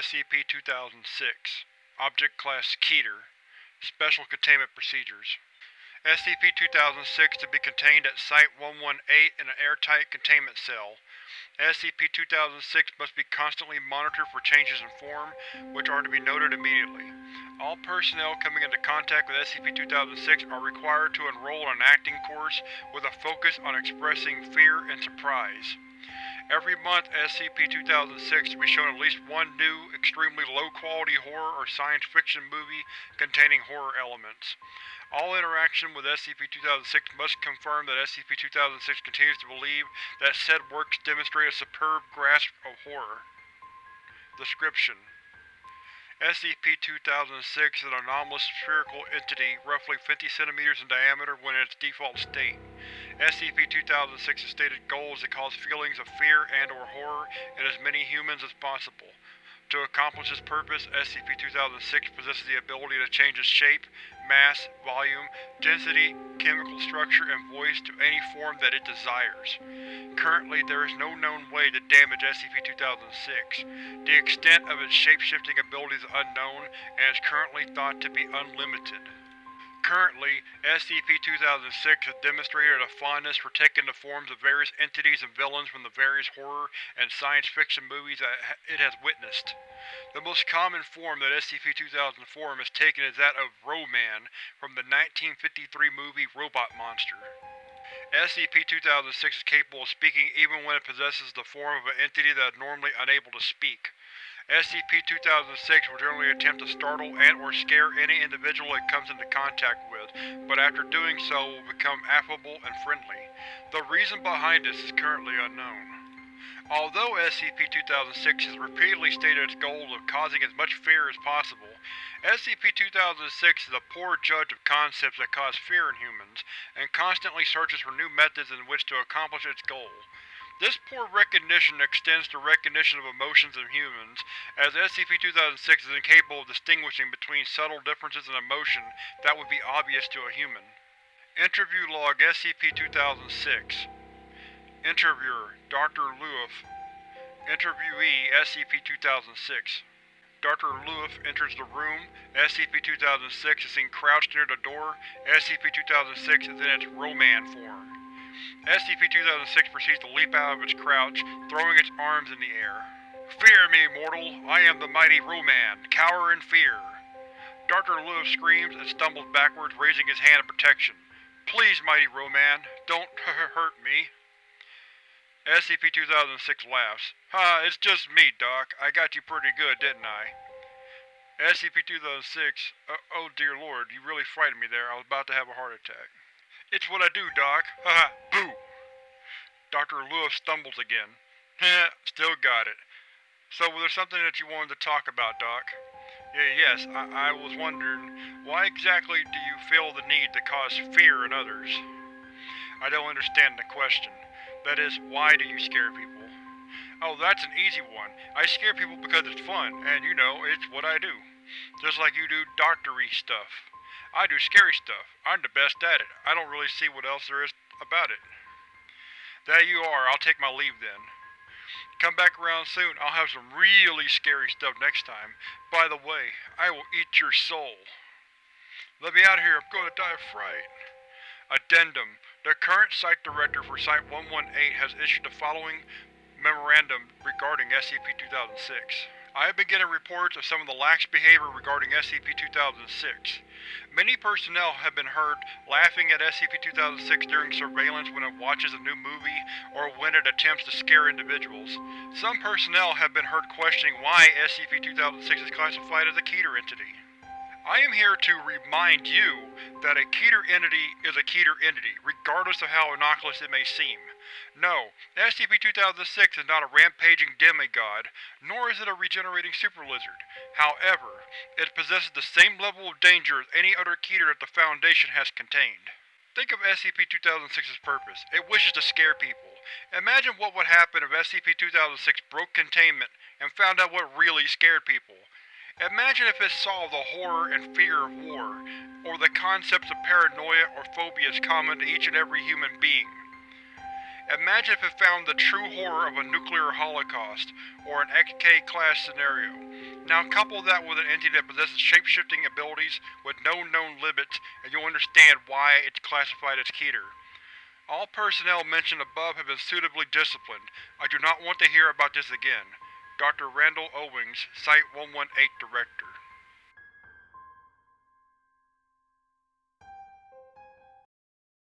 Item number SCP-2006 Object Class Keter Special Containment Procedures SCP-2006 to be contained at Site-118 in an airtight containment cell. SCP-2006 must be constantly monitored for changes in form, which are to be noted immediately. All personnel coming into contact with SCP-2006 are required to enroll in an acting course with a focus on expressing fear and surprise. Every month, SCP-2006 will be shown at least one new, extremely low-quality horror or science fiction movie containing horror elements. All interaction with SCP-2006 must confirm that SCP-2006 continues to believe that said works demonstrate a superb grasp of horror. Description: SCP-2006 is an anomalous spherical entity roughly 50 cm in diameter when in its default state. SCP-2006's stated goal is to cause feelings of fear and or horror in as many humans as possible. To accomplish this purpose, SCP-2006 possesses the ability to change its shape, mass, volume, density, chemical structure, and voice to any form that it desires. Currently, there is no known way to damage SCP-2006. The extent of its shape-shifting abilities is unknown, and is currently thought to be unlimited. Currently, SCP-2006 has demonstrated a fondness for taking the forms of various entities and villains from the various horror and science fiction movies that it has witnessed. The most common form that SCP-2004 has taken is that of Ro-Man from the 1953 movie Robot Monster. SCP-2006 is capable of speaking even when it possesses the form of an entity that is normally unable to speak. SCP-2006 will generally attempt to startle and or scare any individual it comes into contact with, but after doing so will become affable and friendly. The reason behind this is currently unknown. Although SCP-2006 has repeatedly stated its goal of causing as much fear as possible, SCP-2006 is a poor judge of concepts that cause fear in humans, and constantly searches for new methods in which to accomplish its goal. This poor recognition extends to recognition of emotions in humans, as SCP-2006 is incapable of distinguishing between subtle differences in emotion that would be obvious to a human. Interview Log SCP-2006 Interviewer Dr. Luif Interviewee SCP-2006 Dr. Luif enters the room. SCP-2006 is seen crouched near the door. SCP-2006 is in its Ro-Man form. SCP-2006 proceeds to leap out of its crouch, throwing its arms in the air. Fear me, mortal! I am the mighty Ro-Man. Cower in fear! Dr. Luif screams and stumbles backwards, raising his hand in protection. Please, mighty Ro-Man, don't hurt me. SCP-2006 laughs. Ha, it's just me, Doc. I got you pretty good, didn't I? SCP-2006, uh, oh dear lord, you really frightened me there. I was about to have a heart attack. It's what I do, Doc. Haha, boo! Dr. Luif stumbles again. Still got it. So, was there something that you wanted to talk about, Doc? Yeah, yes, I, I was wondering, why exactly do you feel the need to cause fear in others? I don't understand the question. That is, why do you scare people? Oh, that's an easy one. I scare people because it's fun, and you know, it's what I do. Just like you do doctory stuff. I do scary stuff. I'm the best at it. I don't really see what else there is about it. That you are. I'll take my leave then. Come back around soon. I'll have some really scary stuff next time. By the way, I will eat your soul. Let me out of here. I'm going to die of fright. Addendum. The current Site Director for Site-118 has issued the following memorandum regarding SCP-2006. I have been getting reports of some of the lax behavior regarding SCP-2006. Many personnel have been heard laughing at SCP-2006 during surveillance when it watches a new movie or when it attempts to scare individuals. Some personnel have been heard questioning why SCP-2006 is classified as a Keter entity. I am here to remind you that a Keter entity is a Keter entity, regardless of how innocuous it may seem. No, SCP-2006 is not a rampaging demigod, nor is it a regenerating super-lizard. However, it possesses the same level of danger as any other Keter that the Foundation has contained. Think of SCP-2006's purpose. It wishes to scare people. Imagine what would happen if SCP-2006 broke containment and found out what really scared people. Imagine if it saw the horror and fear of war, or the concepts of paranoia or phobias common to each and every human being. Imagine if it found the true horror of a nuclear holocaust, or an XK-class scenario. Now couple that with an entity that possesses shape-shifting abilities with no known limits and you'll understand why it's classified as Keter. All personnel mentioned above have been suitably disciplined. I do not want to hear about this again. Dr. Randall Owings, Site-118 Director